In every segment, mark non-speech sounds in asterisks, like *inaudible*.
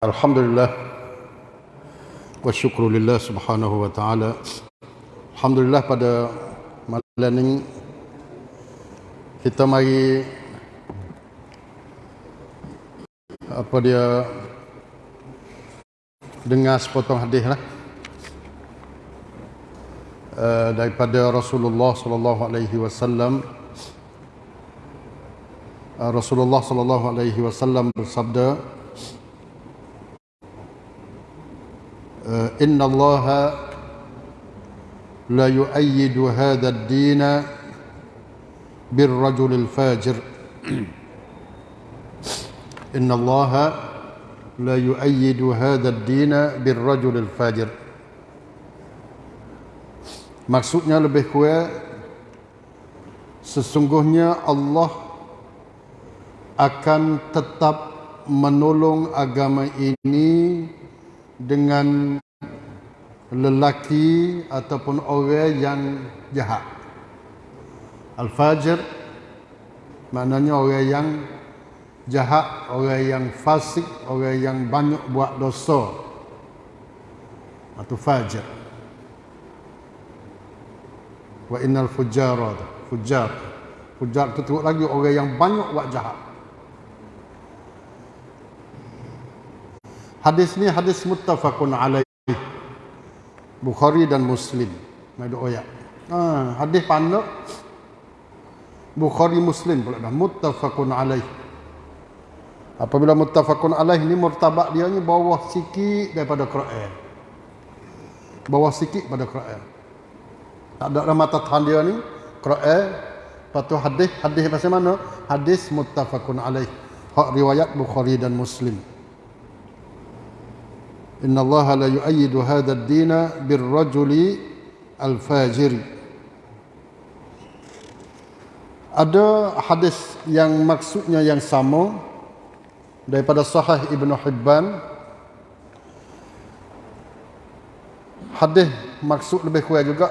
Alhamdulillah. Wa syukrulillah subhanahu wa ta'ala. Alhamdulillah pada malam ini kita mari apa dia dengar sepotong hadis lah. Uh, daripada Rasulullah sallallahu alaihi wasallam. Uh, Rasulullah sallallahu alaihi wasallam bersabda uh, inna Allah la yu'ayyidu hadha ad-din بالرجل الفاجر إن الله لا يؤيد هذا الدين بالرجل الفاجر Maksudnya lebih kurang sesungguhnya Allah akan tetap menolong agama ini dengan lelaki ataupun orang yang jahat. Al-Fajr maknanya orang yang jahat, orang yang fasik, orang yang banyak buat dosa. Itu fajr. Wa innal fujara fujar. Fujar itu teruk lagi orang yang banyak buat jahat. Hadis ni hadis muttafaqun alaih. Bukhari dan Muslim. Mai doa Ha, hadis pandai Bukhari Muslim pula dah muttafaqun alaih. Apabila muttafaqun alaih ni martabat dia ni bawah sikit daripada Quran. Bawah sikit pada Quran. Tak ada mata tahan dia ni Quran. Lepas tu hadis, hadis pasal mana? Hadis muttafaqun alaih. Hak riwayat Bukhari dan Muslim. Inna Allah la yu'ayyidu hadha ad-dina bir-rajuli al-fajiri. Ada hadis yang maksudnya yang sama daripada sahih Ibn Hibban. Hadis maksud lebih kurang juga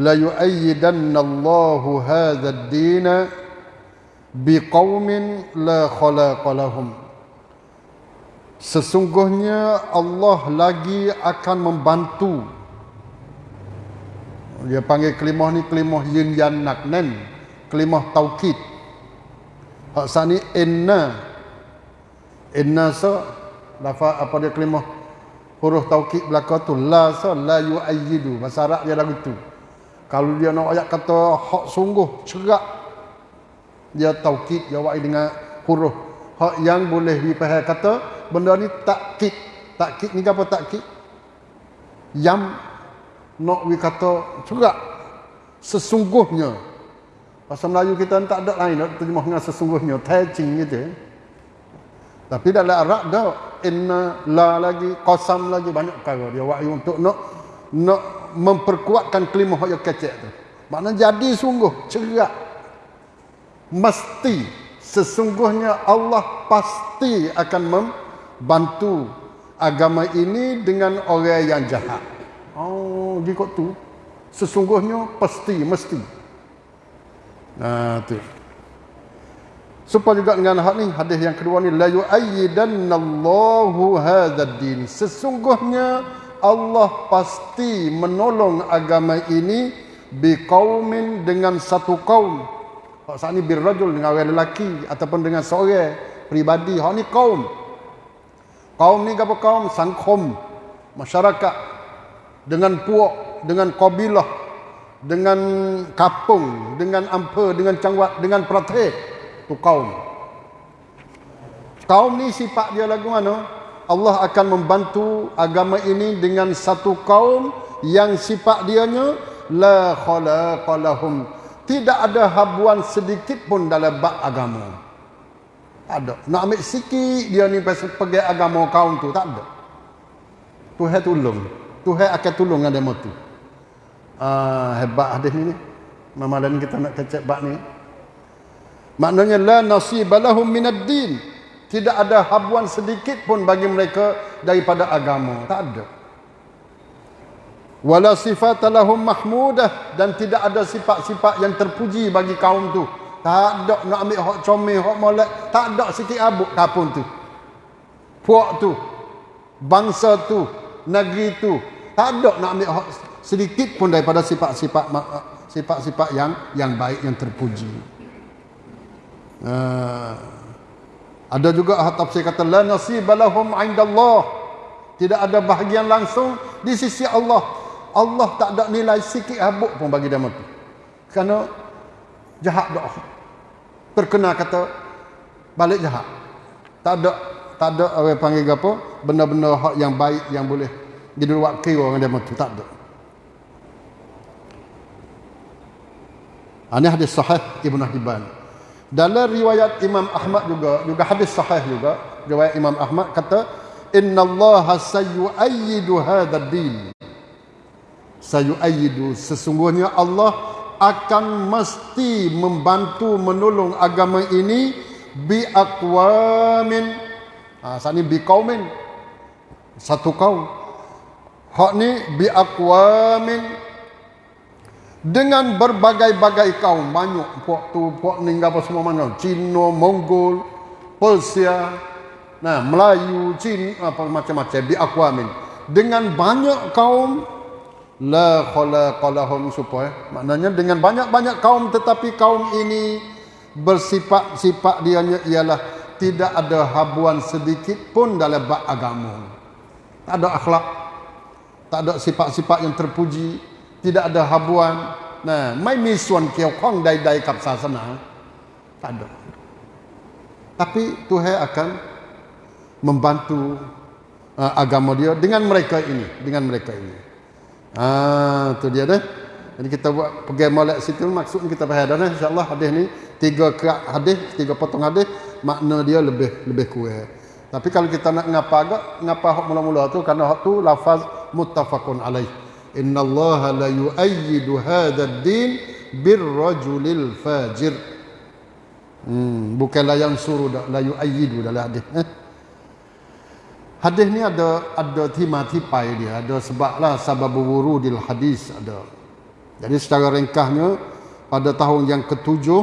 la yu'ayyidanna Allahu hadha ad-din biqaumin la khalaqa lahum sesungguhnya Allah lagi akan membantu. Dia panggil kelimah ni kelimah yin yan nak nen kelimah taukid. Hak sani inna. Inna sa lafa apa dia kelimah? Huruf taukid belaka tu la sa la yu'ayyidu. Bahasa Arab dia lagu tu. Kalau dia nak ayat kata hak sungguh cerak dia taukid jawab dengan huruf. Hak yang boleh dipahami kata benda ni takkid takkid ni apa takkid yang nak we kata cerak sesungguhnya Bahasa Melayu kita tak ada lain nak terjemah dengan sesungguhnya. Tajing gitu. Tapi dalam Arab dah inna la lagi qasam lagi banyak perkara dia wahyu untuk nak nak memperkuatkan kelima hak yang kecil tu. Maknanya jadi sungguh cerak. Mesti sesungguhnya Allah pasti akan membantu agama ini dengan orang yang jahat. Oh, gitu tu. Sesungguhnya pasti mesti. Nah, tu. Supaya juga dengan hak ni hadis yang kedua ni la yu'ayyidannallahu hadzal din. Sesungguhnya Allah pasti menolong agama ini biqaumin dengan satu kaum. Hak saat ni birrajul dengan orang lelaki ataupun dengan seorang pribadi. Hak ni kaum. Kaum ni apa kaum? Sangkom masyarakat dengan puak, dengan kabilah, dengan kapung, dengan ampa, dengan cangwat, dengan pratek. Tu kaum. Kaum ni sifat dia lagu mana? Allah akan membantu agama ini dengan satu kaum yang sifat dianya la khalaqalahum. Tidak ada habuan sedikit pun dalam bab agama. Ada. Nak ambil sikit dia ni pergi agama kaum tu. Tak ada. Tuhan tolong. Tuhan akan tolong dengan tu uh, hebat hadis ni Malam kita nak kecek bab ni maknanya la nasibalahum minad din tidak ada habuan sedikit pun bagi mereka daripada agama tak ada wala sifat lahum mahmudah dan tidak ada sifat-sifat yang terpuji bagi kaum tu tak ada nak ambil hak comel hak molek tak ada sikit abuk kapun tu puak tu bangsa tu, negeri tu. Tak ada nak ambil hak sedikit pun daripada sifat-sifat sifat-sifat yang yang baik yang terpuji. Uh, ada juga tafsir kata la nasibalahum indallah. Tidak ada bahagian langsung di sisi Allah. Allah tak ada nilai sikit habuk pun bagi dia tu. Kerana jahat dah. Terkena kata balik jahat. Tak ada tak ada orang panggil apa benda-benda hak yang baik yang boleh jadi wakil orang dia tu tak ada. Ini hadis sahih Ibn Hibban. Dalam riwayat Imam Ahmad juga, juga hadis sahih juga, riwayat Imam Ahmad kata, Inna Allah sayu'ayyidu hadha din. Sayu'ayyidu. Sesungguhnya Allah akan mesti membantu menolong agama ini bi aqwamin. Ha, saat ni bi kaumin. Satu kaum. Hak ni bi aqwamin dengan berbagai-bagai kaum banyak puak tu puak ni apa semua mana Cina Mongol Persia nah Melayu Cina apa macam-macam bi aqwamin dengan banyak kaum la khalaqalahum supaya maknanya dengan banyak-banyak kaum tetapi kaum ini bersifat-sifat dia ialah tidak ada habuan sedikit pun dalam bab agama. Tak ada akhlak tak ada sifat-sifat yang terpuji tidak ada habuan. Nah mai misuan kiao kong dai dai kap sasana tak ada. Tapi Tuhan akan membantu uh, agama dia dengan mereka ini dengan mereka ini ah tu dia dah jadi kita buat pergi molek situ maksudnya kita faham dah insyaallah hadis ni tiga kerak hadis tiga potong hadis makna dia lebih lebih kuat tapi kalau kita nak ngapa agak ngapa hak mula-mula tu kerana hak tu lafaz muttafaqun alaih Inna Allah la yu'ayyidu hadha ad-din birrajulil fajir. Hmm, bukanlah yang suruh dah la yu'ayyidu dalam hadis. Eh? Hadis ni ada ada timati pai dia, ada sebablah sebab wurudil hadis ada. Jadi secara ringkasnya pada tahun yang ketujuh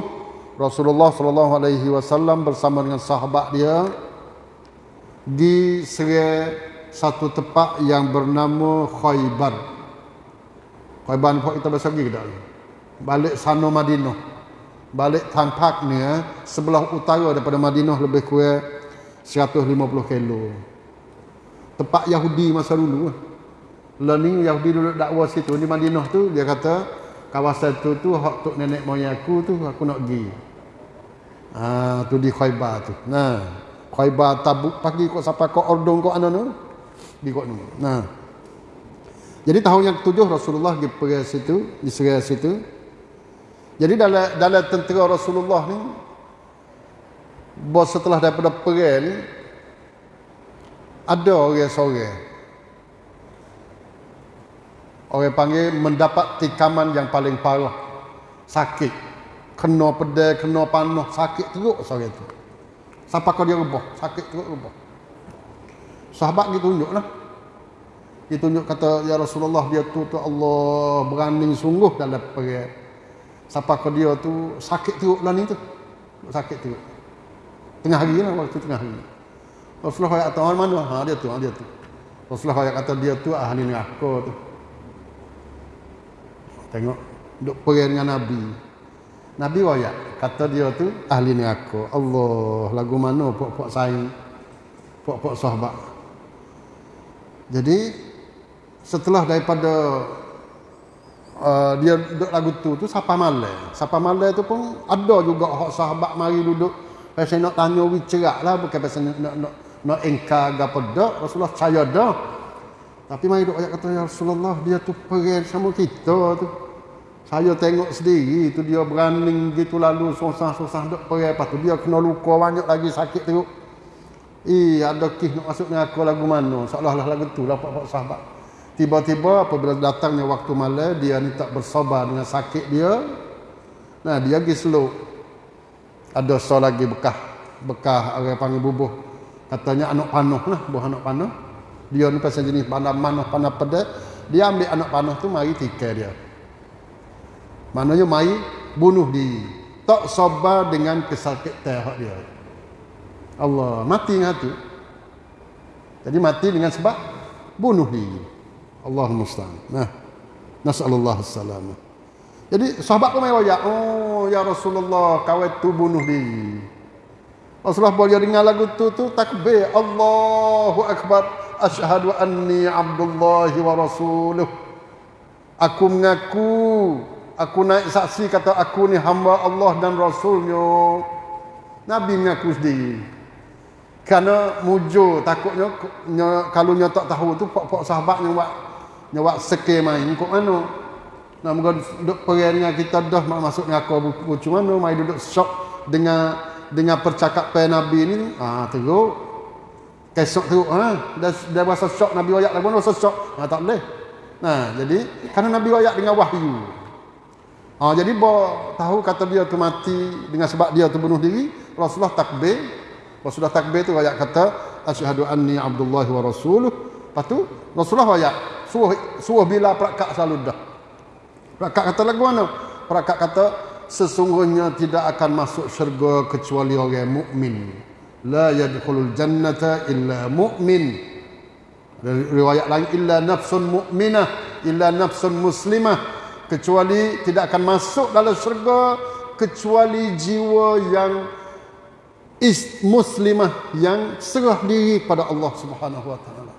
Rasulullah sallallahu alaihi wasallam bersama dengan sahabat dia di satu tempat yang bernama Khaybar. Khaybar ni kita bahasa lagi ke Balik sana Madinah. Balik tampak ni sebelah utara daripada Madinah lebih kurang 150 kilo. Tempat Yahudi masa dulu. Learning Yahudi dulu dakwah situ di Madinah tu dia kata kawasan tu tu hak tok nenek moyang aku tu aku nak pergi. Ah tu di Khaybar tu. Nah, Khaybar Tabuk pagi kok sampai kok Ordong kok ana tu. Di kok ni. Nah. Jadi tahun yang ketujuh Rasulullah pergi pergi situ, di serai situ. Jadi dalam dalam tentera Rasulullah ni bos setelah daripada perang ni ada orang seorang orang panggil mendapat tikaman yang paling parah sakit kena pedai kena panah sakit teruk seorang itu sampai kau dia rebah sakit teruk rebah sahabat gitu tunjuklah dia tunjuk kata ya Rasulullah dia tu tu Allah berani sungguh dalam perang. Siapa ke dia tu sakit teruk lah ni tu. Sakit teruk. Tengah hari lah waktu tengah hari. Rasulullah kata orang mana? Ha dia tu, ha, dia tu. Rasulullah kata dia tu ahli neraka tu. Tengok duk perang dengan Nabi. Nabi wayak kata dia tu ahli neraka. Allah lagu mana puak-puak saing puak-puak sahabat. Jadi setelah daripada uh, dia duduk lagu tu tu siapa malam siapa malam tu pun ada juga hak sahabat mari duduk pasal nak tanya wi cerak lah bukan pasal nak nak nak, nak engkar gapo dak Rasulullah saya dah tapi mari duk ayat kata ya Rasulullah dia tu perang sama kita tu saya tengok sendiri tu dia berani gitu lalu susah-susah duk perang lepas tu dia kena luka banyak lagi sakit teruk Eh, ada kih nak masuk dengan aku lagu mana? Seolah-olah lagu tu lah pak-pak sahabat. Tiba-tiba apabila datangnya waktu malam dia ni tak bersabar dengan sakit dia. Nah, dia pergi slow. Ada so lagi bekah. Bekah orang panggil bubuh. Katanya anak panuh lah, buah anak panuh. Dia ni pasal jenis panah manuh panah pedas. Dia ambil anak panuh tu mari tikai dia. Maknanya mari bunuh diri. Tak sabar dengan kesakit tehak dia. Allah mati dengan tu. Jadi mati dengan sebab bunuh diri. Allahumma musta'an. Nah. Nas'alullah salamah. Jadi sahabat pun royak. Oh ya Rasulullah kau itu bunuh diri. Rasulullah boleh dengar lagu tu tu takbir Allahu akbar asyhadu anni abdullah wa rasuluh. Aku mengaku aku naik saksi kata aku ni hamba Allah dan rasulnya. Nabi mengaku sendiri. Karena mujur takutnya kalau nyotok tahu tu pok-pok sahabat yang buat yang buat seke main kok mana. Nak moga duk perang dengan kita dah masuk ngaku bucu mana mai duduk shock dengan dengan percakapan Nabi ni. Ah teruk. Kesok tu ha dah dah rasa shock Nabi ayat lagu rasa shock. Ha tak boleh. Nah, jadi karena Nabi ayat dengan wahyu. Ah jadi bo tahu kata dia tu mati dengan sebab dia tu bunuh diri, Rasulullah takbir. Rasulullah takbir tu ayat kata asyhadu anni abdullah wa rasuluh. Lepas tu Rasulullah ayat suruh suruh bila perakat selalu dah. Perakat kata lagu mana? Perakat kata sesungguhnya tidak akan masuk syurga kecuali orang mukmin. La yadkhulul jannata illa mu'min. Riwayat lain illa nafsun mu'minah, illa nafsun muslimah. Kecuali tidak akan masuk dalam syurga kecuali jiwa yang is muslimah yang serah diri pada Allah Subhanahu wa taala.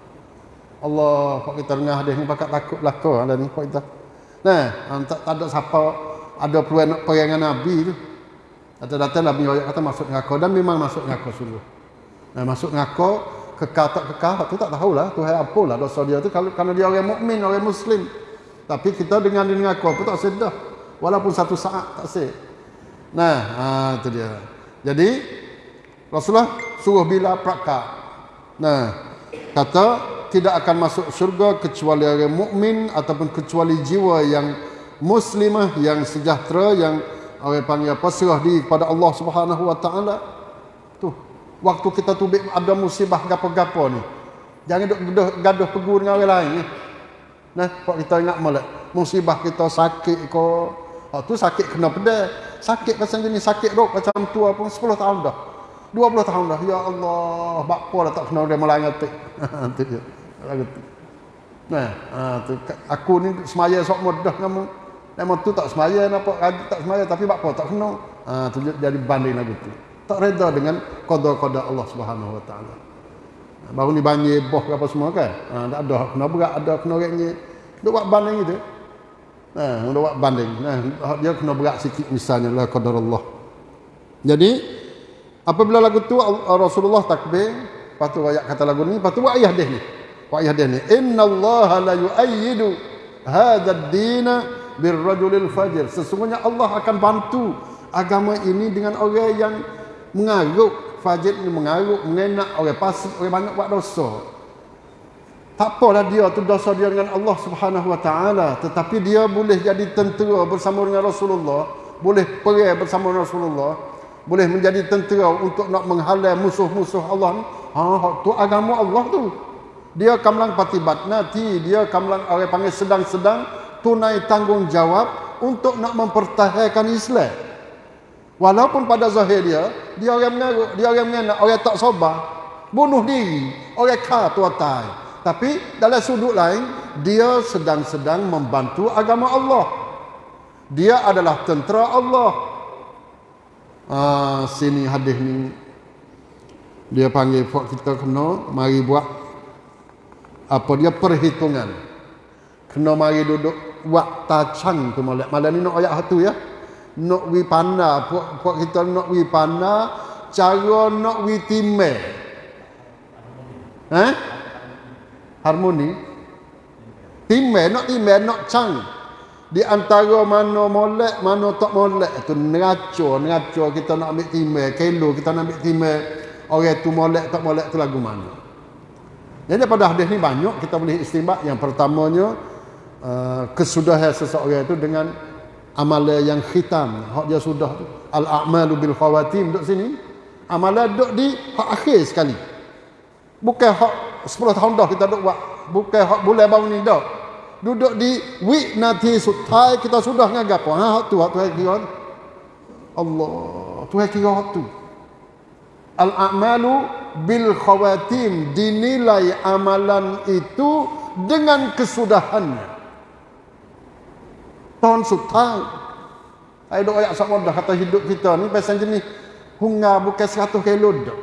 Allah pak kita dengar hadis ni pakat takut belaka ada ni pak kita. Nah, tak, tak ada siapa ada peluang nak perang dengan Nabi tu. Kata datang Nabi ayat kata masuk neraka dan memang masuk neraka sungguh. Nah, masuk neraka kekal tak kekal tu tak tahulah Tuhan apa lah dosa dia tu kalau kerana dia orang mukmin orang muslim. Tapi kita dengan di neraka pun tak sedar. Walaupun satu saat tak sed. Nah, ha, tu dia. Jadi Rasulullah suruh bila prakak. Nah, kata tidak akan masuk syurga kecuali orang mukmin ataupun kecuali jiwa yang muslimah yang sejahtera yang orang panggil apa serah diri kepada Allah Subhanahu wa taala. Tu waktu kita tu ada musibah gapo-gapo ni. Jangan duk gaduh, gaduh pegu dengan orang lain ni. Nah, kok kita ingat molek musibah kita sakit ko. Oh, tu sakit kena pedal. Sakit macam ni sakit rok macam tu apa 10 tahun dah. 20 tahun dah. Ya Allah, bakpo dah tak kena *laughs* dia melanggar tu. Nah, ha, tu, aku ni semaya sok mudah kamu. Memang tu tak semaya nampak rajin tak semaya tapi apa tak kena. Ha, tu jadi banding lagu tu. Tak reda dengan qada-qada Allah Subhanahu Wa Taala. Baru ni banjir boh apa semua kan. Ha, tak ada kena berat ada kena orangnya. Duk buat banding itu. Nah, ha, duk buat banding. Nah, dia kena berat sikit misalnya lah qadar Allah. Jadi apabila lagu tu Rasulullah takbir, lepas tu ayat kata lagu ni, lepas tu buat ayat dia ni. Pak Yahya ni inna Allah la yu'ayyidu hadha ad-din birrajulil fajr. Sesungguhnya Allah akan bantu agama ini dengan orang yang mengaruk. Fajr ni mengaruk mengenak orang pasik orang banyak buat dosa. Tak apalah dia tu dosa dia dengan Allah Subhanahu wa taala. Tetapi dia boleh jadi tentera bersama dengan Rasulullah boleh perang bersama Rasulullah boleh menjadi tentera untuk nak menghalau musuh-musuh Allah ha tu agama Allah tu. Dia kamlang patibat. Nanti dia kamlang orang panggil sedang-sedang tunai tanggungjawab untuk nak mempertahankan Islam. Walaupun pada zahir dia dia orang mengaruk dia orang mengenak orang tak sabar bunuh diri orang kata atai tapi dalam sudut lain dia sedang-sedang membantu agama Allah. Dia adalah tentera Allah. Ah, sini hadis ni. Dia panggil kita kena mari buat apa dia perhitungan. Kena mari duduk buat tacang tu molek. Malam ni nak ayat satu ya. Nak wi panda puak, puak kita nak wi panda cara nak wi timel. Eh? Harmoni. Timel nak timel nak cang di antara mana molek mana tak molek. Tu neraco neraco kita nak ambil timel. Kilo kita nak ambil timel. Orang tu molek tak molek tu lagu mana? Jadi pada hadis ni banyak kita boleh istimbat. Yang pertamanya uh, kesudahan seseorang itu dengan amalan yang khitam. Hak dia sudah tu. Al-a'malu bil khawatim duduk sini. Amalan duduk di hak akhir sekali. Bukan hak 10 tahun dah kita duduk buat. Bukan hak bulan baru ni dah. Duduk di week nanti sutai kita sudah ngagap. Ha hak tu hak tu kira. Allah, tu kira hak tu. Al-a'malu bil khawatim dinilai amalan itu dengan kesudahannya. Tahun sultan. Saya doa ayat sama dah kata hidup kita ni pasal jenis hunga bukan 100 kilo dah.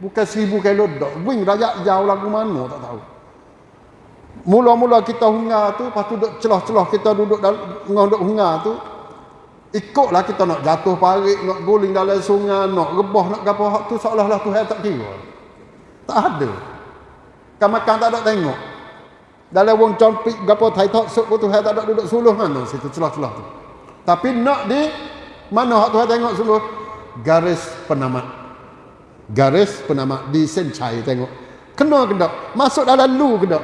Bukan 1000 kilo dah. Wing rakyat jauh lagu mana tak tahu. Mula-mula kita hunga tu, lepas tu duduk celah-celah kita duduk dalam duduk hunga tu, ikutlah kita nak jatuh parik, nak guling dalam sungai, nak rebah, nak hak tu seolah-olah Tuhan tak kira. Tak ada. Kan makan tak ada tengok. Dalam wong compik gapo thai tok sok tu Tuhan tak ada duduk suluh mana situ celah-celah tu. Tapi nak di mana hak Tuhan tengok suluh garis penamat. Garis penamat di sencai tengok. Kena kedak. Masuk dalam lu kedak.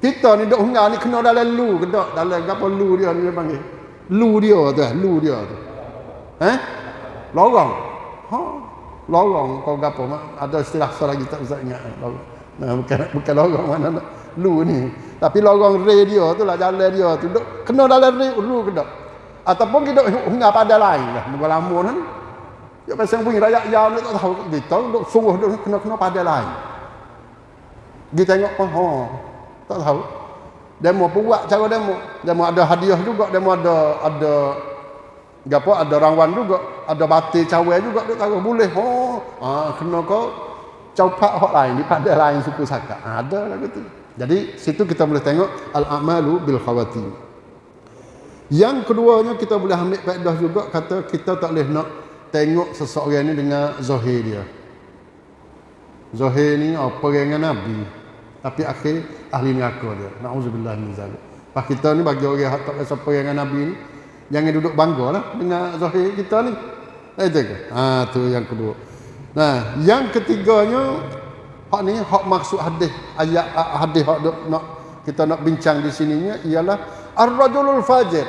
Kita ni duk hungar ni kena dalam lu kedak. Dalam gapo lu dia ni panggil. Lu dia tu, lu dia tu. Eh? Lorong. Ha? Lorong kau gapo ada istilah lagi tak usah ingat. Lorong. Nah, bukan bukan lorong mana nak lu ni. Tapi lorong radio tu lah jalan dia tu. Duk, kena dalam lu kedak. Ataupun kita hungar pada lain lah. Muka lama kan. Ya pasang bunyi rakyat ni tak tahu. Kita duk sungguh duk kena-kena pada lain. Kita tengok pun, oh, tak tahu. Demo pun buat cara demo. Demo ada hadiah juga, demo ada ada gapo ada rangwan juga, ada batik cawe juga duk taruh boleh. Oh, ah kena kau caupak hak lain di pada lain suku saka. Ah, ada lah gitu. Jadi situ kita boleh tengok al-amalu bil khawatim. Yang keduanya kita boleh ambil faedah juga kata kita tak boleh nak tengok seseorang ni dengan zahir dia. Zahir ni apa dengan Nabi. Tapi akhir ahli neraka dia. Nauzubillah min zalik. Pak kita ni bagi orang yang tak siapa dengan Nabi ni jangan duduk bangga lah dengan zahir kita ni. Eh tu? Ha tu yang kedua. Nah, yang ketiganya hak ni hak maksud hadis ayat hadis hak nak kita nak bincang di sininya ialah ar-rajulul fajir.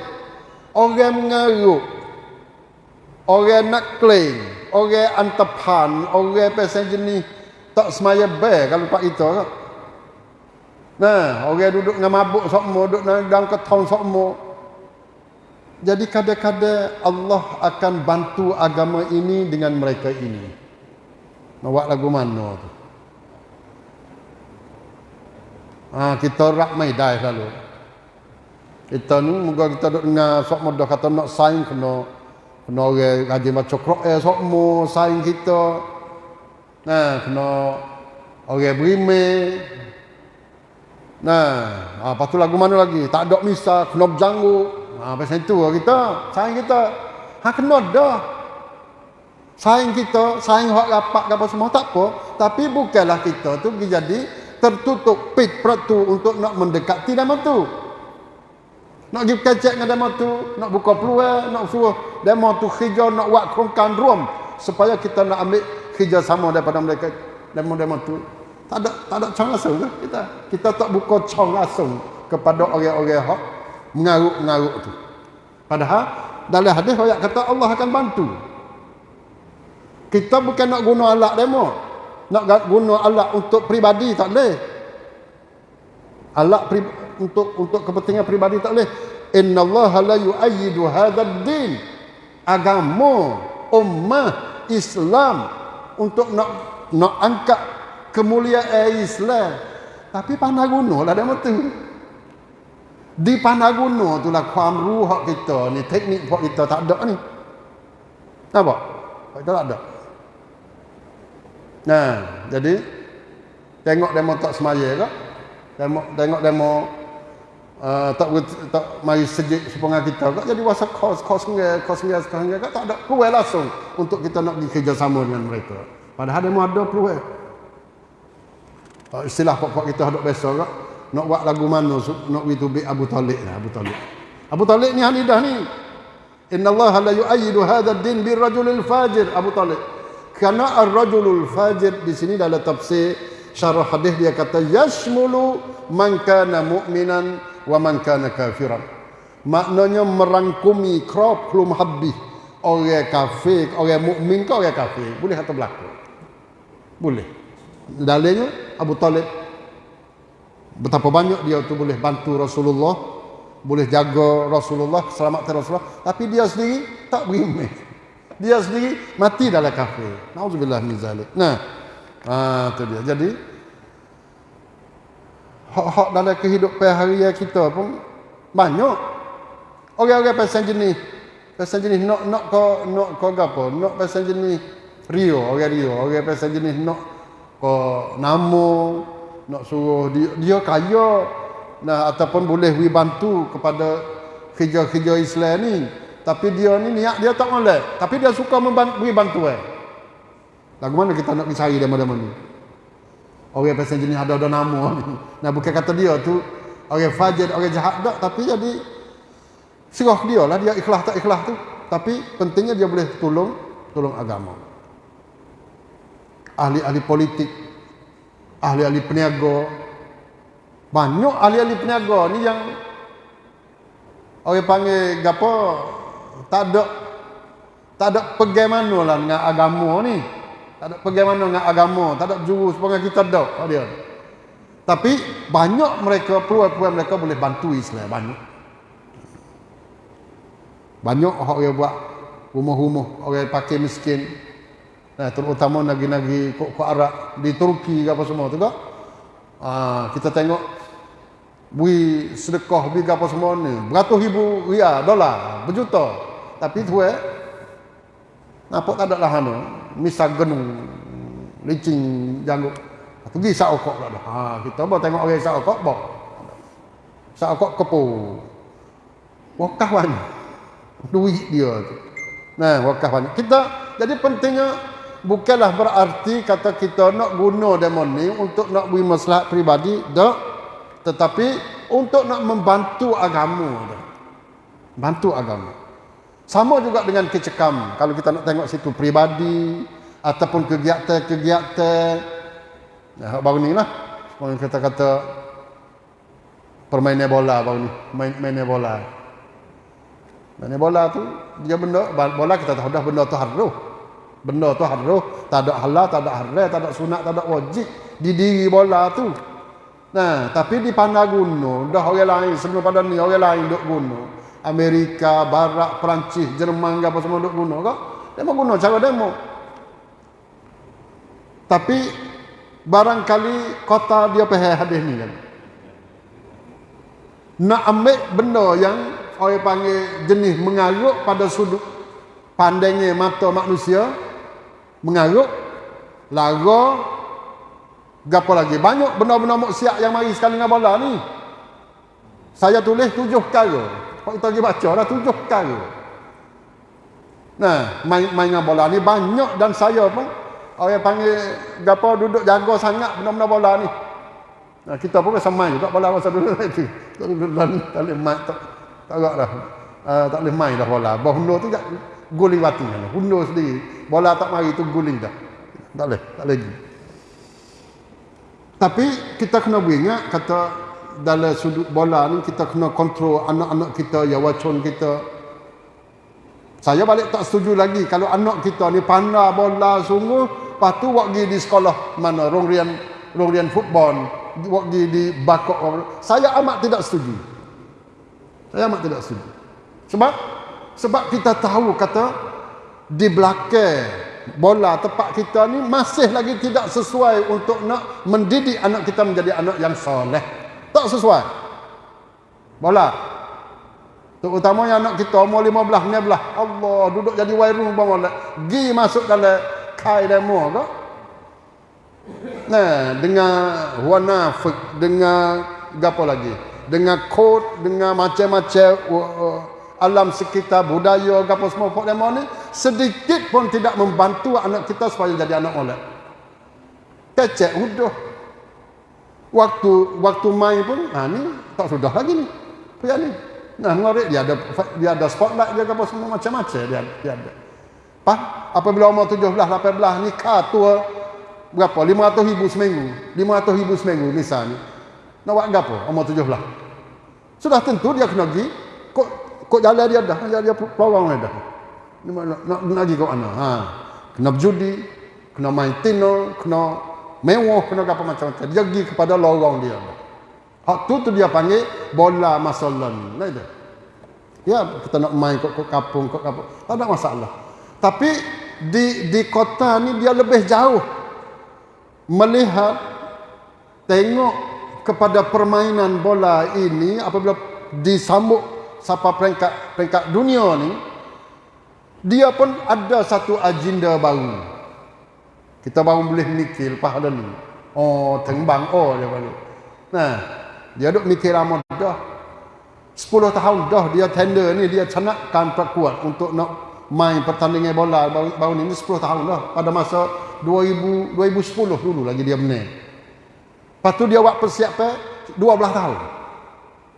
Orang mengaruk. Orang nak klaim, orang antapan, orang pasal jenis tak semaya baik kalau pak kita kan. Nah, orang duduk dengan mabuk semua, duduk dalam ketong semua. Jadi kadang-kadang Allah akan bantu agama ini dengan mereka ini. Nak lagu mana tu? Ha, kita rak maidai selalu. Kita ni moga kita duduk dengar sok mudah kata nak saing kena kena orang rajin baca Quran sok mo saing kita. Nah, kena orang berimeh, Nah, ha, lepas tu lagu mana lagi? Tak ada misa, kena berjanggu. Ha, pasal itu lah kita, sayang kita. Ha, kena dah. Sayang kita, sayang hak rapat apa semua, tak apa. Tapi bukanlah kita tu jadi tertutup pit peratu untuk nak mendekati nama tu. Nak pergi kecek dengan demo tu, nak buka peluang, nak suruh demo tu hijau, nak buat kerongkan rum. Supaya kita nak ambil hijau sama daripada mereka, demo-demo tu. Tak ada tak ada cong langsung kita. Kita tak buka cong langsung kepada orang-orang hak mengaruk-mengaruk tu. Padahal dalam hadis ayat kata Allah akan bantu. Kita bukan nak guna alat demo. Nak guna alat untuk pribadi tak boleh. Alat pri, untuk untuk kepentingan pribadi tak boleh. Inna Allah la yu'ayyidu hadzal din. Agama ummah Islam untuk nak nak angkat kemuliaan Islam. Tapi panah gunung lah dia tu. Di panah gunung tu lah kuam ruh kita ni. Teknik hak kita tak ada ni. Apa? Kita tak ada. Nah, jadi tengok demo tak semaya ke? Tengok tengok demo uh, tak tak mari sejik sepengal kita ke? Jadi wasa kos kos ngai kos ngai sekarang ke? Tak ada peluang langsung untuk kita nak pergi kerjasama dengan mereka. Padahal demo ada peluang. Uh, istilah pokok kita hadap biasa kak. Nak buat lagu mana nak itu bi Abu Talib lah Abu Talib. Abu Talib ni hanidah ni. Inna Allah la yu'ayyidu hadha ad-din bir rajulil fajir Abu Talib. Karena ar-rajulul fajir di sini dalam tafsir syarah hadis dia kata yashmulu man kana mu'minan wa man kana kafiran. Maknanya merangkumi crop belum habis orang kafir, orang mukmin ke orang kafir. Boleh atau berlaku? Boleh. Dalilnya Abu Talib betapa banyak dia tu boleh bantu Rasulullah, boleh jaga Rasulullah, selamatkan Rasulullah, tapi dia sendiri tak berimeh. Dia sendiri mati dalam kafir. Nauzubillah min zalik. Nah. Ha tu dia. Jadi hak-hak dalam kehidupan harian kita pun banyak. Orang-orang pasal jenis pasal jenis nak nak ko nak ko apa? Nak pasal jenis Rio, orang Rio, orang pasal jenis nak ko namo, nak suruh dia, dia kaya nah ataupun boleh we bantu kepada kerja-kerja Islam ni tapi dia ni niat dia tak boleh tapi dia suka membantu bantu eh lagu mana kita nak cari dia mana-mana orang pasal jenis ada ada nama ni. Nah bukan kata dia tu. Orang fajir orang jahat tak tapi jadi serah dia lah dia ikhlas tak ikhlas tu. Tapi pentingnya dia boleh tolong tolong agama. Ahli-ahli politik ahli-ahli peniaga. Banyak ahli-ahli peniaga ni yang orang panggil gapo tak ada tak ada pegang mana lah dengan agama ni. Tak ada pegang mana dengan agama, tak ada jurus pengen kita ada oh dia. Tapi banyak mereka peluang-peluang mereka boleh bantu Islam banyak. Banyak orang yang buat rumah-rumah orang pakai miskin. Nah, terutama nagi-nagi kok Arab di Turki apa semua tu kak. Ah, kita tengok bui sedekah bui apa semua ni. Beratus ribu ria dolar berjuta. Tapi tu eh nampak tak ada lah anu misal genung licin janggut. Pergi sak okok ada ha kita bawa tengok orang sak okok bawa. Sak okok kepu. Wakah banyak duit dia tu. Nah wakah banyak kita jadi pentingnya bukanlah berarti kata kita nak guna demon ni untuk nak beri maslahat peribadi tak tetapi untuk nak membantu agama bantu agama. Sama juga dengan kecekam. Kalau kita nak tengok situ peribadi ataupun kegiatan-kegiatan. Ya, baru ni lah. Orang kata kata permainan bola baru ni. Main, mainan bola. Mainan bola tu dia benda bola kita tahu dah benda tu haruh Benda tu haruh, tak ada halal, tak ada haram, tak ada sunat, tak ada wajib. Di diri bola tu. Nah, tapi di pandang gunung, dah orang lain sebelum pada ni orang lain duk gunung. Amerika, Barat, Perancis, Jerman apa semua duk gunung kok. Demo gunung cara demo. Tapi barangkali kota dia pahal hadis ni kan. Nak ambil benda yang orang panggil jenis mengaruk pada sudut pandangnya mata manusia, mengaruk lara gapo lagi? Banyak benda-benda maksiat yang mari sekali dengan bola ni. Saya tulis tujuh perkara. Kau kita pergi baca dah tujuh perkara. Nah main main dengan bola ni banyak dan saya pun orang panggil gapo duduk jaga sangat benda-benda bola ni. Nah kita pun rasa main juga bola masa dulu itu. Tak boleh main tak tak dah uh, tak boleh main dah bola bola tu tak guling batu hundur sendiri. Bola tak mari tu guling dah. Tak boleh tak lagi tapi kita kena beringat kata dalam sudut bola ni kita kena kontrol anak-anak kita ya wacon kita. Saya balik tak setuju lagi kalau anak kita ni pandai bola sungguh lepas tu pergi di sekolah mana rongrian rongrian football pergi di bakok. Saya amat tidak setuju. Saya amat tidak setuju. Sebab sebab kita tahu kata di belakang bola tempat kita ni masih lagi tidak sesuai untuk nak mendidik anak kita menjadi anak yang soleh. Tak sesuai. Bola. Terutamanya anak kita umur 15 ni belah. Allah duduk jadi wairung bola. Gi masuk dalam kai demo ke? Nah, dengan warna dengan apa lagi? Dengan kod, dengan macam-macam uh, alam sekitar budaya apa semua pok demo ni sedikit pun tidak membantu anak kita supaya jadi anak molek. Kecek udah waktu waktu main pun ha ni tak sudah lagi ni. Pria ni? Nah ngorek dia ada dia ada spotlight dia apa semua macam-macam dia dia ada. Apa apabila umur 17 18 nikah tua berapa? 500 ribu seminggu. 500 ribu seminggu misalnya nak buat apa umur 17 sudah tentu dia kena pergi kok jalan dia dah dia dia pelorong dah. Ni nak nak lagi kau mana? Ha. Kena berjudi kena main tino kena mewah kena apa macam-macam dia pergi kepada lorong dia. Hak tu tu dia panggil bola masalah ni itu ya kita nak main kok kok kapung kok kapung tak ada masalah. Tapi di di kota ni dia lebih jauh. Melihat tengok kepada permainan bola ini apabila disambut sampai peringkat peringkat dunia ni dia pun ada satu agenda baru. Kita baru boleh mikir lepas ada ni. Oh tembang. Oh dia baru. Nah dia duk mikir lama dah. 10 tahun dah dia tender ni dia canakkan kuat untuk nak main pertandingan bola baru, baru ni. 10 tahun dah. Pada masa 2000 2010 dulu lagi dia menang. Lepas tu dia buat persiapan 12 tahun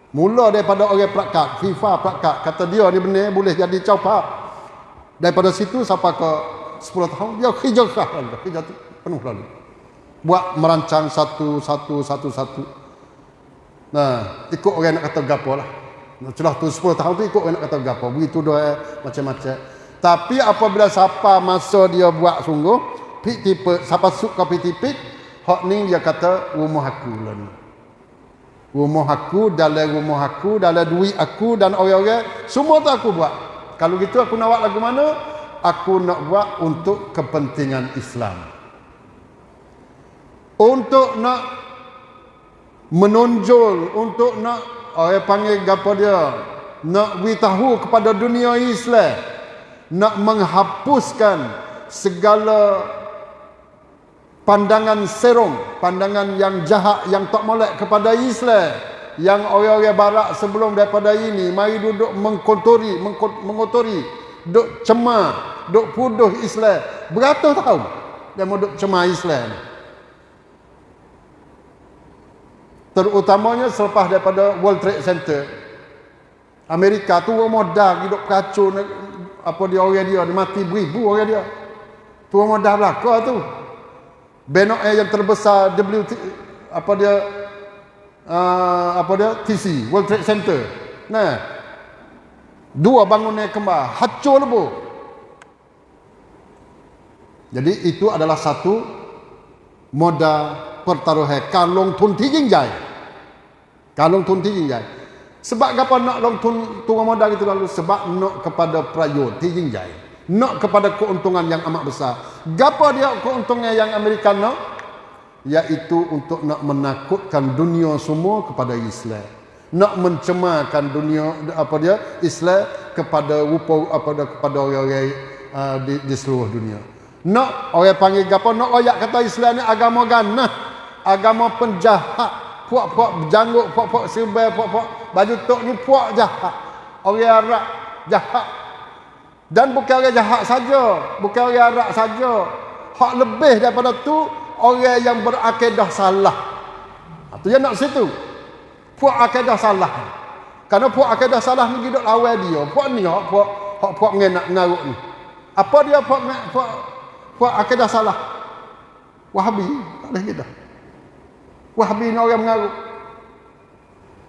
mula daripada orang perakat FIFA perakat kata dia ni benar boleh jadi caupak daripada situ sampai ke 10 tahun dia keras kerja penuh lalu. Buat merancang satu satu satu satu. Nah ikut orang nak kata gapo lah. Celah tu 10 tahun tu ikut orang nak kata gapo begitu doa macam-macam. Tapi apabila siapa masa dia buat sungguh, pik tipe, siapa suka pik tipe, hak ni dia kata rumah aku lah ni. Rumah aku, dalam rumah aku, dalam duit aku dan orang-orang, semua tu aku buat. Kalau gitu aku nak buat lagu mana? Aku nak buat untuk kepentingan Islam. Untuk nak menonjol, untuk nak orang panggil apa dia? Nak beritahu kepada dunia Islam nak menghapuskan segala pandangan serong, pandangan yang jahat yang tak molek kepada Islam. Yang orang-orang barat sebelum daripada ini mari duduk mengkotori mengotori. Duk cemar duk puduh Islam. Beratus tahun dia mau duk cemar Islam. Terutamanya selepas daripada World Trade Center. Amerika tu modal hidup kacau apa dia orang dia dia mati beribu orang dia. Tuan modal belaka tu benok yang terbesar WT apa dia uh, apa dia TC World Trade Center. Nah. Dua bangunan kembar hancur lebu. Jadi itu adalah satu modal pertaruhan kalung tun tinggi kalung tun tinggi sebab apa nak long tun turun modal itu lalu? Sebab nak kepada prayo tinggi jai. Nak kepada keuntungan yang amat besar. Gapa dia keuntungan yang Amerika nak? Iaitu untuk nak menakutkan dunia semua kepada Islam. Nak mencemarkan dunia apa dia? Islam kepada rupa apa dia kepada orang-orang uh, di, di seluruh dunia. Nak orang panggil gapa? Nak oyak kata Islam ni agama ganah, agama penjahat puak-puak janggut, puak-puak serbai, puak-puak baju tok ni puak jahat. Orang Arab jahat. Dan bukan orang jahat saja, bukan orang Arab saja. Hak lebih daripada tu orang yang berakidah salah. Itu yang nak situ. Puak akidah salah. Karena puak akidah salah ni hidup lawan dia. Puak ni hak puak hak puak ngenak ngaruk ni. Apa dia puak puak puak akidah salah? Wahabi, tak boleh kita. Wahabi ni orang mengarut.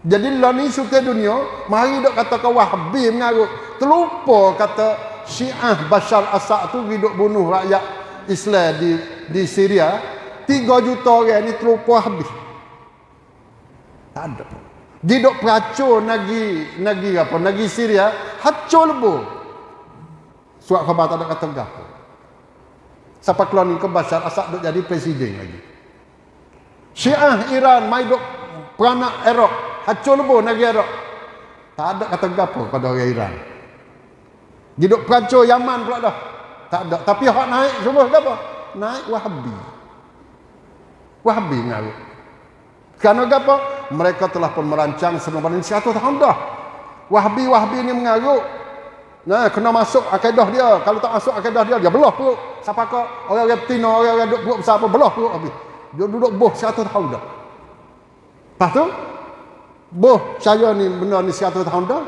Jadi lah ni suka dunia, mari dok kata kau Wahabi mengarut. Terlupa kata Syiah Bashar Assad tu hidup bunuh rakyat Islam di di Syria. Tiga juta orang ni terlupa habis. Tak ada. Dia dok peracun nagi nagi apa? Nagi Syria, hancur lebu. Surat khabar tak ada kata gapo. Siapa keluar ni ke Bashar Assad dok jadi presiden lagi. Syiah Iran mai duk peranak Iraq, hancur lebu negeri Iraq. Tak ada kata gapo pada orang Iran. Hidup perancur Yaman pula dah. Tak ada. Tapi hak naik semua gapo? Naik Wahabi. Wahabi ngaruh. Kerana gapo? Mereka telah pun merancang sebelum ini 100 tahun dah. Wahabi-Wahabi ini mengaruh. Nah, kena masuk akidah dia. Kalau tak masuk akidah dia, dia belah perut. Siapa kau? Orang-orang betina, orang-orang duduk perut besar apa, belah perut habis. Dia duduk boh 100 tahun dah. Lepas tu, boh saya ni benda ni 100 tahun dah.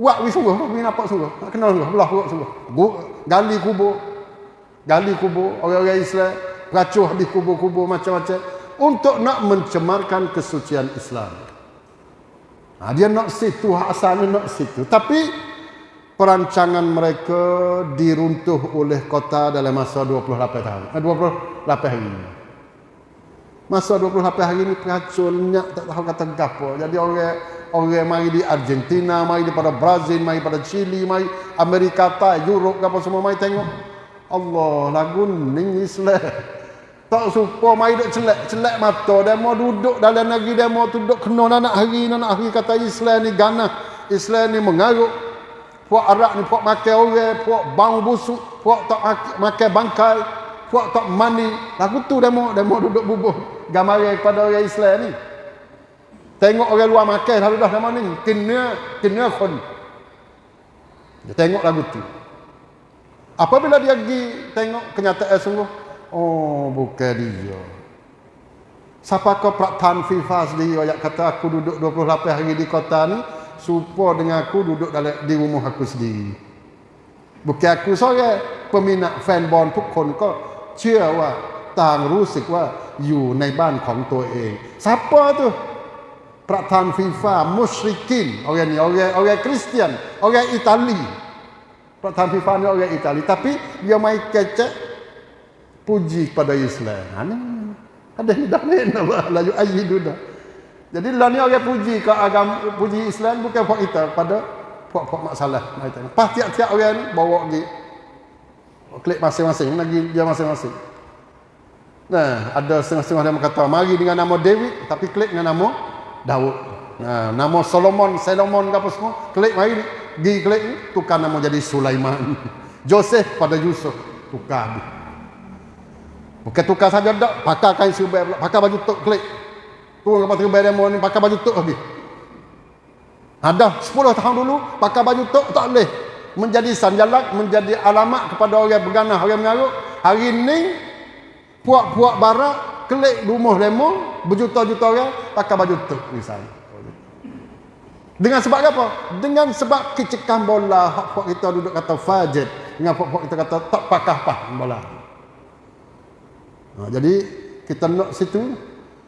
Buat wis sungguh, wis nampak sungguh. Tak kenal sungguh, belah perut sungguh. Gali kubur. Gali kubur, orang-orang Islam. Peracuh habis kubur-kubur macam-macam. Untuk nak mencemarkan kesucian Islam. Ha, dia nak situ, asalnya nak situ. Tapi, perancangan mereka diruntuh oleh kota dalam masa 28 tahun. 28 eh, hari. Masa 28 hari ni peracun tak tahu kata gapo. Jadi orang orang mari di Argentina, mari di pada Brazil, mari pada Chile, mari Amerika tak, Europe apa semua mari tengok. Allah lagu ning Islam. Tak supo mari duk celak celak mata dia mau duduk dalam negeri dia mau duduk kena nak hari nak hari kata Islam ni ganah. Islam ni mengaruk. Puak Arab ni puak makan orang, puak bang busuk, puak tak makan bangkai, puak tak mandi. Lagu tu dia mau duduk bubuh gambar kepada orang Islam ni. Tengok orang luar makan selalu dah nama ni. Kena, kena khun. Dia tengok lagu tu. Apabila dia pergi tengok kenyataan sungguh. Oh, bukan dia. Siapa kau praktan FIFA sendiri yang kata aku duduk 28 hari di kota ni. Supo dengan aku duduk dalam di rumah aku sendiri. Bukan aku seorang peminat fan ball ทุกคนก็เชื่อว่า ต่างรู้สึกว่าอยู่ในบ้านของตัวเอง siapa tu peraktan FIFA, musyrikin, orang ni, orang orang Kristian, orang Itali. Peraktan FIFA ni orang Itali. Tapi dia mai kecek puji pada Islam. Ha, ni. Ada ni dah ni, Allah, layu ayidu dah. Jadi lah ni orang puji ke agama, puji Islam bukan buat kita pada buat-buat masalah. Pas tiap-tiap orang ni, bawa pergi. Klik masing-masing, lagi dia masing-masing. Nah, ada setengah-setengah yang kata mari dengan nama Dewi tapi klik dengan nama Daud. Nah, nama Solomon, Solomon apa semua, klik mari di klik ni tukar nama jadi Sulaiman. *laughs* Joseph pada Yusuf tukar. Bukan tukar saja dak, pakai kain serba pula, pakai baju tok klik. Tu apa terbaik demo ni pakai baju tok lagi. Ada 10 tahun dulu pakai baju tok tak boleh menjadi sanjalak, menjadi alamat kepada orang berganah, orang mengaruk. Hari ini puak-puak barat kelik rumah lemo berjuta-juta orang pakai baju tu misalnya dengan sebab apa? Dengan sebab kecekan bola hak kita duduk kata fajid dengan puak-puak kita kata tak pakah pah bola. Ha, jadi kita nak situ.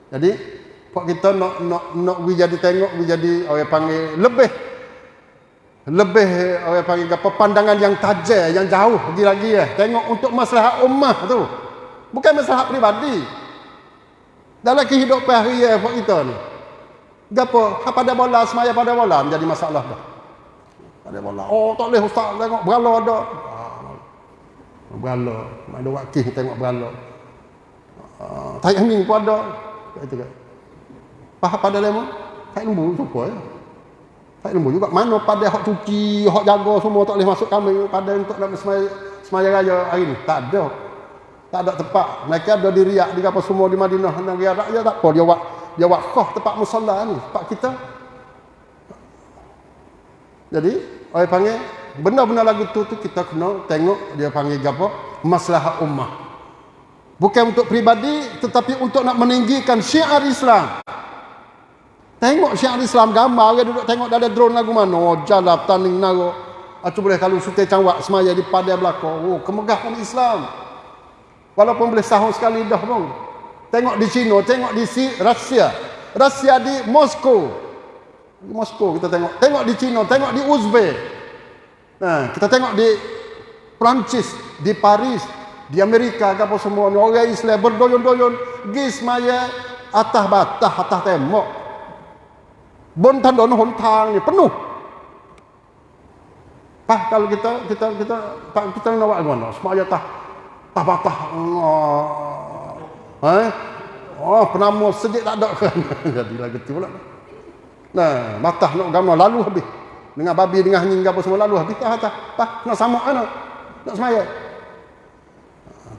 Jadi puak kita nak nak nak we jadi tengok we jadi orang panggil lebih lebih orang panggil apa pandangan yang tajam yang jauh lagi lagi ya. Tengok untuk masalah ummah tu. Bukan masalah pribadi. Dalam kehidupan hari ya buat kita ni. Gapo? Ha pada bola semaya pada bola menjadi masalah dah. Pada bola. Oh tak boleh ustaz tengok berala ada. Ah, berala. Ada wakil tengok berala. Ah, tak angin pun ada. Itu kan. Faham pada lemah? Tak lembu suka ya. Tak lembu juga. Mana pada hak cuci, hak jaga semua tak boleh masuk kami pada untuk nak semaya, semaya raya hari ni. Tak ada tak ada tempat. Mereka ada di riak di apa semua di Madinah. Arab ya tak apa. Dia buat dia buat khah tempat musalla ni tempat kita. Jadi orang panggil benda-benda lagu tu tu kita kena tengok dia panggil apa? Masalah ummah. Bukan untuk pribadi tetapi untuk nak meninggikan syiar Islam. Tengok syiar Islam gambar orang duduk tengok ada drone lagu mana. Oh jalap taning naro Aku boleh kalau suka cangwak semaya di padai belakang. Oh, kemegahan Islam. Walaupun boleh sahur sekali dah pun. Tengok di China, tengok di si Rusia. Rusia di Moskow. Di Moskow kita tengok. Tengok di China, tengok di Uzbek. Nah, kita tengok di Perancis, di Paris, di Amerika apa semua ni orang Islam berdoyon-doyon gis maya atas batah atas tembok. Bon tandon hontang ni penuh. Pak kalau kita kita kita kita, kita nak buat mana? Semua tah patah-patah. Oh. Eh? Oh, penama sedikit tak ada kan. *laughs* Jadi lagi tu pula. Nah, matah nak gambar lalu habis. Dengan babi dengan anjing apa semua lalu habis tak tak. Pak, nak sama anak. Nak semaya.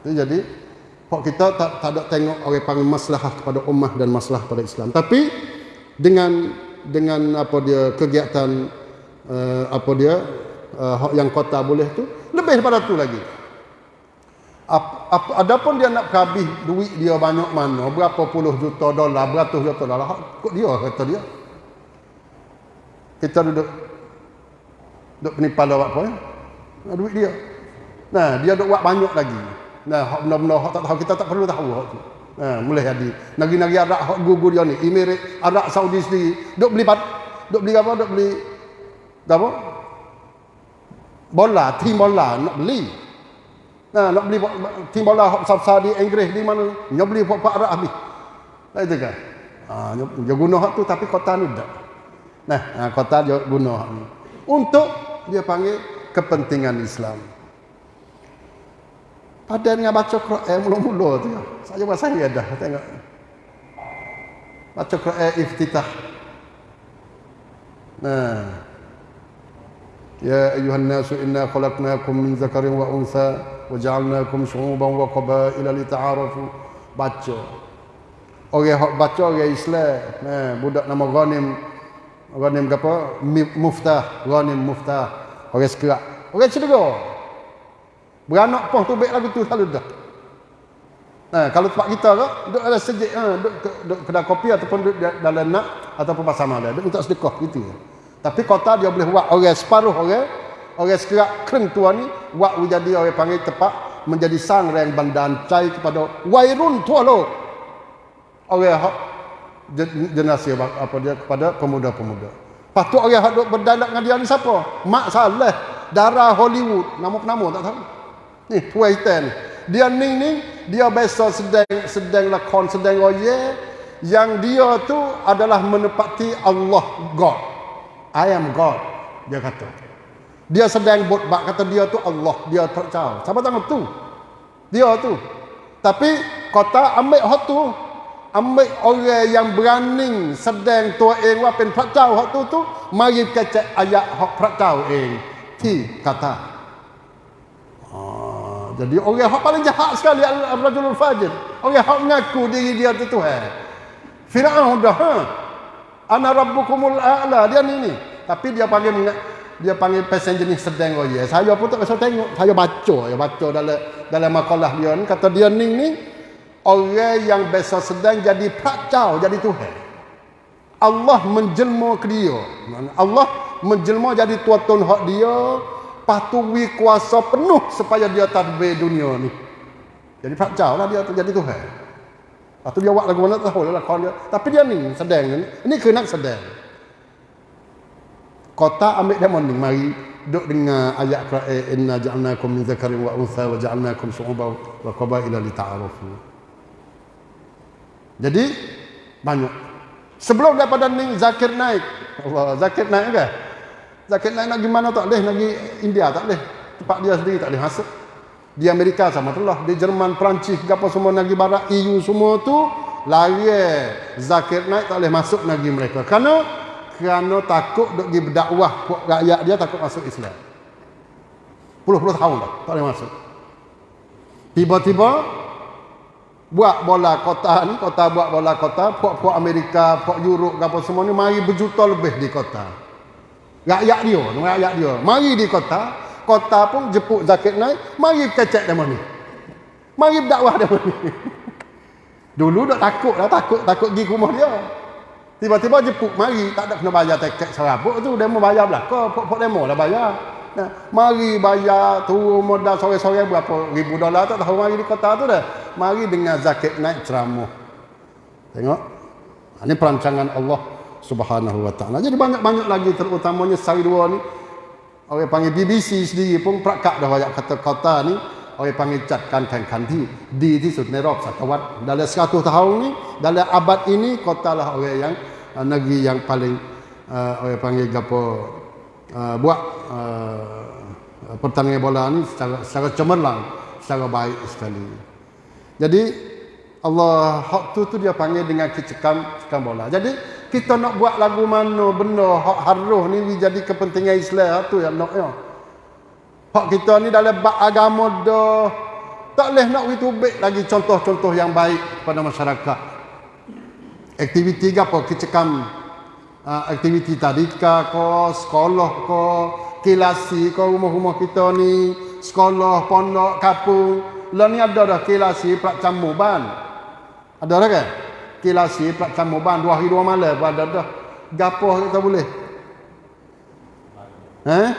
Itu jadi kok kita tak, tak ada tengok orang panggil masalah kepada ummah dan masalah pada Islam. Tapi dengan dengan apa dia kegiatan uh, apa dia uh, yang kota boleh tu lebih daripada tu lagi adapun dia nak habis duit dia banyak mana berapa puluh juta dolar beratus juta dolar kok dia kata dia. Kita duduk duduk penipal buat apa ya? Duit dia. Nah dia duduk buat banyak lagi. Nah benda-benda tak tahu kita tak perlu tahu hak tu. Nah mulai jadi negeri-negeri Arab hak gugur dia ni Emirat Arab Saudi sendiri. Duduk beli duduk beli apa duduk beli apa? Bola tim bola nak beli Nah, nak beli tim bola hok besar di Inggris di mana? Nak beli buat Pak Arab habis. Tak kan? Ha, dia guna hak tu tapi kota ni tak. Nah, ha, kota dia guna hak ni. Untuk dia panggil kepentingan Islam. Pada dengan baca Quran mula-mula tu. Saya buat saya dah tengok. Baca Quran iftitah. Nah. Ya inna khalaqnakum min zakarin wa untha wa ja'alnakum syu'uban wa qabaila lita'arafu. Baca. Orang baca orang Islam. Nah, budak nama Ghanim. Ghanim apa? Muftah. Ghanim Muftah. Orang sekerak. Orang cedera. Beranak pun tu baik lagu tu selalu dah. Nah, kalau tempat kita ke, duduk dalam sejik, ha, duduk, duduk kedai kopi ataupun duduk dalam nak ataupun pasar malam, duduk minta sedekah gitu. Tapi kota dia boleh buat orang separuh orang, orang sekerak kering tua ni, buat menjadi orang panggil tepat, menjadi sang yang bandaan cai kepada wairun tua lo. Orang hak generasi apa dia kepada pemuda-pemuda. Patut orang hak duk berdialog dengan dia ni siapa? Mak Saleh, darah Hollywood, nama-nama tak tahu. Ni tuai hitam Dia ning ning dia biasa sedang sedang lakon sedang roye yang dia tu adalah menepati Allah God. I am God dia kata. Dia sedang buat bak kata dia tu Allah, dia tahu. Siapa tahu tu? Dia tu. Tapi kota ambil hak tu ambil orang yang berani sedang tua eng wa pen prakau hak tu tu mari kecek ayat hak prakau eng ti kata jadi orang yang paling jahat sekali Al-Rajulul Fajir. Orang yang mengaku diri dia itu Tuhan. Fir'aun dah. Ha? Ana rabbukumul a'la. Dia ni ni. Tapi dia panggil dia panggil pesen jenis sedang oh ya. Saya pun tak bisa tengok. Saya baca. Saya baca dalam dalam makalah dia ni. Kata dia ni ni. Orang yang biasa sedang jadi prakcau. Jadi Tuhan. Allah menjelma ke dia. Allah menjelma jadi tuan-tuan hak dia patuhi kuasa penuh supaya dia tadbir dunia ni. Jadi fakcau lah dia tu jadi Tuhan. Lepas tu dia buat lagu mana tahu lah dia. Tapi dia ni sedang ni. Ini kena sedang. Kota ambil dia morning. Mari duduk dengar ayat Quran. Inna ja'alnakum min zakarin wa untha wa ja'alnakum su'ubah wa qabaila li ta'arufu. Jadi banyak. Sebelum daripada ni zakir naik. Allah zakir naik ke? Zakat lain nak pergi mana tak boleh, nak pergi India tak boleh. Tempat dia sendiri tak boleh masuk. Di Amerika sama telah, di Jerman, Perancis, apa semua negeri barat, EU semua tu lari zakat naik tak boleh masuk negeri mereka. Kerana kerana takut duk pergi berdakwah rakyat dia takut masuk Islam. Puluh-puluh tahun dah tak boleh masuk. Tiba-tiba buat bola kota ni, kota buat bola kota, puak-puak Amerika, puak Europe, apa semua ni mari berjuta lebih di kota. Rakyat dia, rakyat dia. Mari di kota, kota pun jepuk zakat naik, mari kecek dia ni. Mari berdakwah dia ni. *laughs* Dulu dah takut lah, takut, takut pergi rumah dia. Tiba-tiba jepuk, mari, tak ada kena bayar tiket serabut tu, demo bayar belakang, pok-pok demo lah bayar. Nah, mari bayar turun modal sore-sore berapa ribu dolar tak tahu mari di kota tu dah. Mari dengan zakat naik ceramah. Tengok. Ini perancangan Allah Subhanahu wa taala. Jadi banyak-banyak lagi terutamanya sari dua ni orang panggil BBC sendiri pun prakak dah banyak kata kota ni orang panggil catkan kan kanti di di sud satawat dalam 100 tahun ni dalam abad ini kota lah orang yang uh, negeri yang paling uh, orang panggil gapo uh, buat uh, pertandingan bola ni secara, secara cemerlang secara baik sekali. Jadi Allah hak tu tu dia panggil dengan kecekam cekam bola. Jadi kita nak buat lagu mana benda hak haruh ni jadi kepentingan Islam. Tu yang nak ya. Hak kita ni dalam bab agama dah. Tak boleh nak witubik lagi contoh-contoh yang baik pada masyarakat. Aktiviti apa? Kecekam. Uh, aktiviti tadika ko sekolah ko kilasi ko rumah-rumah kita ni sekolah pondok kapung lah ni ada dah kilasi prak camu ban ada dah kan kilasi plat sama ban dua hari dua malam. Pun ada dah. Gapo kita boleh. Eh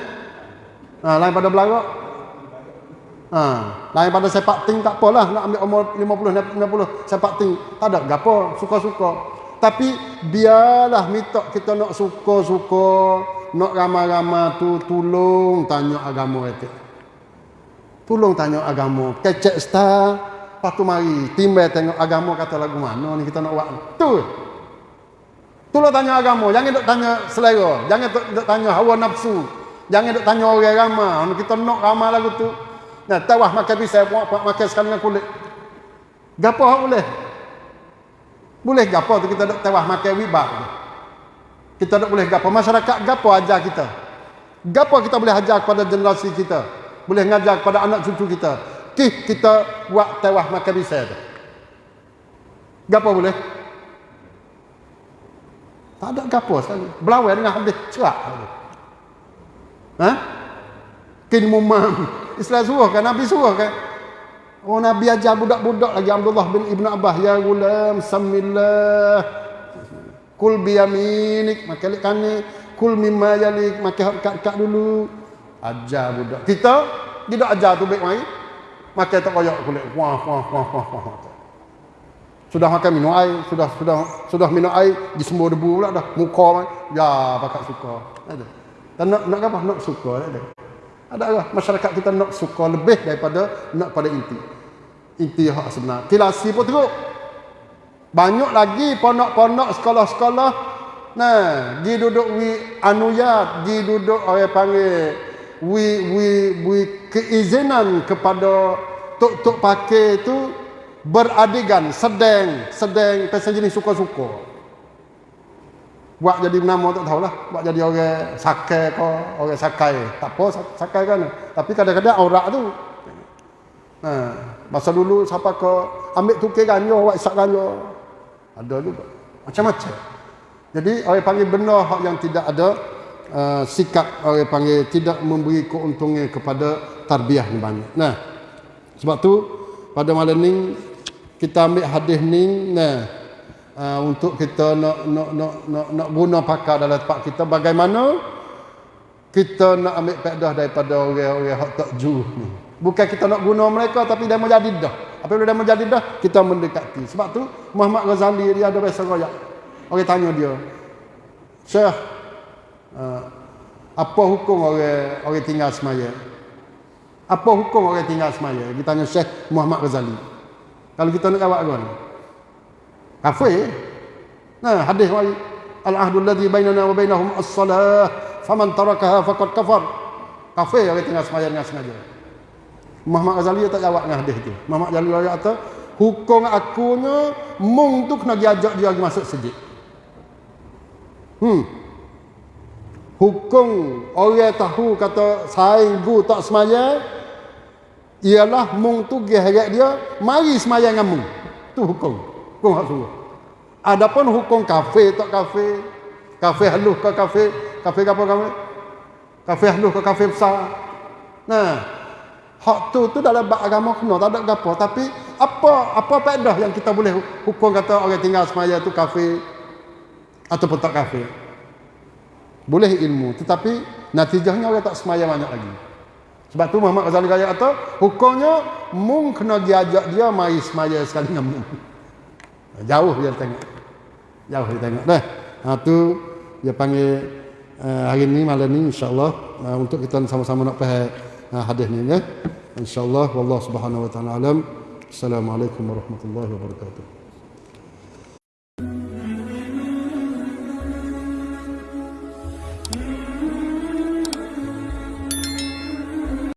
ha, lain pada belagak ha, lain pada sepak ting tak apalah. Nak ambil umur 50 60 sepak ting. Tak ada gapo suka-suka. Tapi biarlah minta kita nak suka-suka nak ramai-ramai tu tolong tanya agama itu tolong tanya agama. Kecek star Lepas tu mari timbal tengok agama kata lagu mana ni kita nak buat. Tu. Tu lo tanya agama, jangan dok tanya selera, jangan dok tanya hawa nafsu. Jangan dok tanya orang ramai, kita nak ramai lagu tu. Nah, tawah makan pisau, buat makan sekali dengan kulit. Gapo hak boleh? Boleh gapo tu kita dok tawah makan wibak. Kita dok boleh gapo masyarakat gapo ajar kita. Gapo kita boleh ajar kepada generasi kita. Boleh ngajar kepada anak cucu kita. Kih kita buat tawah makan pisau tu. Gapo boleh? Tak ada gapo sekali. Belawai dengan habis cerak. Ha? Kin mumam. Islam suruh kan? Nabi suruh kan? Oh Nabi ajar budak-budak lagi Abdullah bin Ibn Abbas. Ya gulam, samillah. Kul biyaminik. Maka lihat kani. Kul mimma yalik. Maka kat-kat dulu. Ajar budak. Kita, tidak ajar tu baik mai. Maka tak koyak kulit. Wah, wah, wah, wah, wah. Sudah makan minum air, sudah sudah sudah minum air, disembur debu pula dah. Muka mai. Ya, pakat suka. Ada. Dan nak nak apa? Nak suka ada. Ada lah masyarakat kita nak suka lebih daripada nak pada inti. Inti hak sebenar. Kilasi pun teruk. Banyak lagi pondok-pondok sekolah-sekolah Nah, di duduk wi anuyat, di duduk orang panggil wi wi wi keizinan kepada tok-tok pakai itu beradegan sedang sedang pasal jenis suka-suka. Buat jadi nama tak tahulah buat jadi orang sakai ko orang sakai. Tak apa sakai kan. Tapi kadang-kadang aurat tu ha masa dulu siapa ke ambil tukar ganyo buat isak ganyo ada juga. Macam-macam. Jadi orang panggil benar hak yang tidak ada uh, sikap orang panggil tidak memberi keuntungan kepada tarbiyah yang banyak. Nah sebab tu pada malam ni kita ambil hadis ni nah uh, untuk kita nak nak nak nak, nak guna pakar dalam tempat kita. Bagaimana kita nak ambil faedah daripada orang-orang hak takju ni? Bukan kita nak guna mereka tapi dia menjadi dah. Apabila dia menjadi dah kita mendekati. Sebab tu Muhammad Ghazali dia ada bahasa royak. Orang tanya dia Syekh uh, apa hukum orang orang tinggal semaya apa hukum orang tinggal semaya kita tanya Syekh Muhammad Ghazali kalau kita nak jawab kan. Kafir. Nah, hadis wali al-ahdu alladhi bainana wa bainahum as-salah faman tarakaha faqad kafar. Kafir orang tengah sembahyang dengan sengaja. Muhammad Ghazali tak jawab dengan hadis itu. Muhammad Ghazali kata, hukum akunya mung tu kena diajak dia masuk sejid. Hmm. Hukum orang tahu kata saing bu tak semaya ialah mung tu geheret dia mari semayang dengan mung. Tu hukum. Hukum hak suruh. Adapun hukum kafe tak kafe kafe halus ke kafe kafe apa kafe kafe halus ke kafe besar. Nah hak tu tu dalam bab agama kena tak ada gapo. Tapi apa apa faedah yang kita boleh hukum kata orang tinggal semaya tu kafe ataupun tak kafe boleh ilmu tetapi natijahnya orang tak semaya banyak lagi sebab tu Muhammad Ghazali kata kata hukumnya mung kena diajak dia mai semaya sekali dengan mung. *laughs* Jauh dia tengok. Jauh dia tengok. Dah. Ha tu dia panggil uh, hari ni malam ni insya-Allah uh, untuk kita sama-sama nak faham uh, hadis ni ya. Insya-Allah wallahu subhanahu wa taala alam. Assalamualaikum warahmatullahi wabarakatuh.